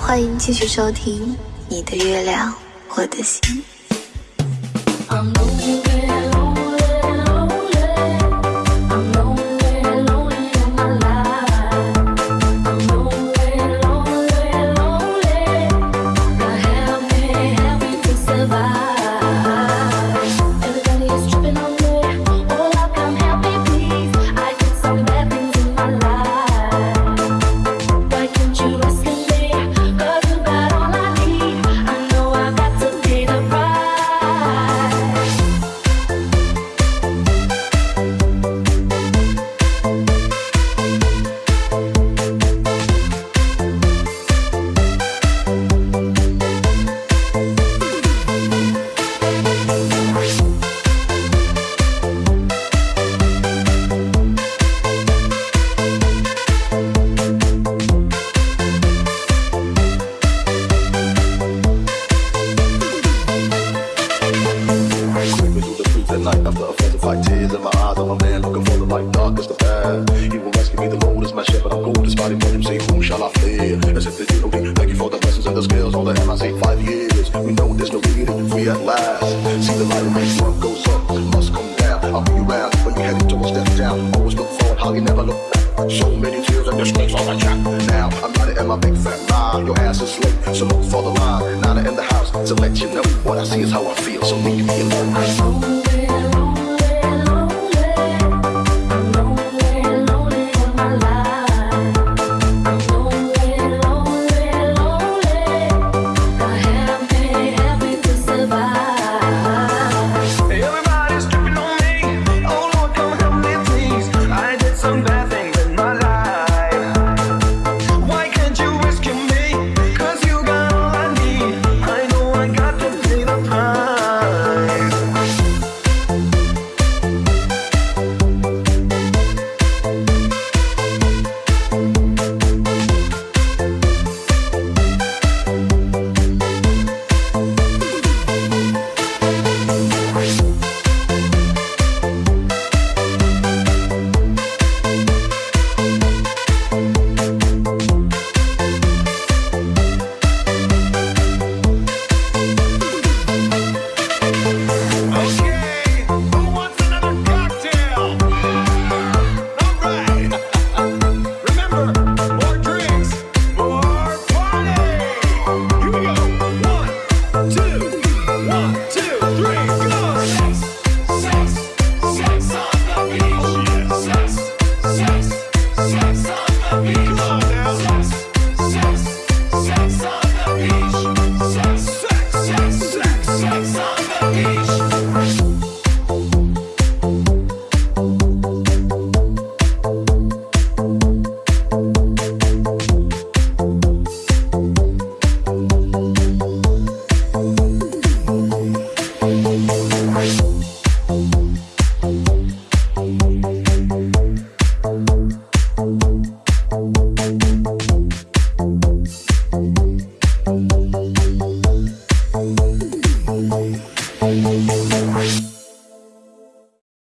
欢迎继续收听你的月亮我的心。dark as the path. Even rescue me, the Lord is my shepherd. I'm cold as body him, say, whom shall I fear? Except the unity. Thank you for the blessings and the skills. All the hell I say, five years. We know there's no it free at last. See the light of my sun goes up, must come down. I'll be around but you headed towards death down. Always look forward, how you never look back. So many tears and disgrace on my track. Now I'm not in my big fat ride. Your ass is late, so look for the line. Nana in the house to let you know what I see is how I feel. So leave me alone.